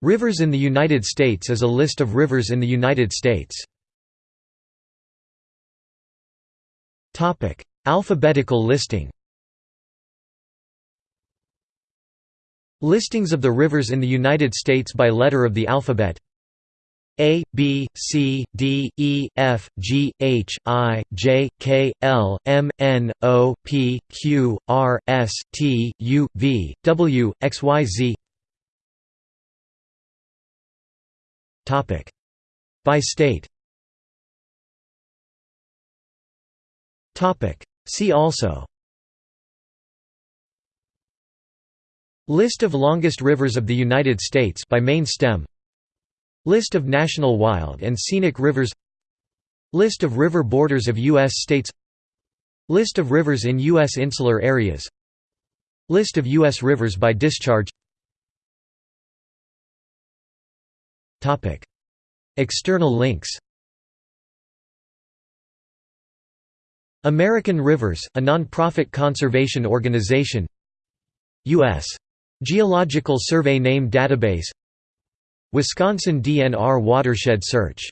Rivers in the United States is a list of rivers in the United States. Alphabetical listing Listings of the rivers in the United States by letter of the alphabet A, B, C, D, E, F, G, H, I, J, K, L, M, N, O, P, Q, R, S, T, U, V, W, X, Y, Z By state See also List of longest rivers of the United States by main stem List of national wild and scenic rivers List of river borders of U.S. states List of rivers in U.S. insular areas List of U.S. rivers by discharge External links. American Rivers, a non-profit conservation organization. U.S. Geological Survey Name Database. Wisconsin DNR Watershed Search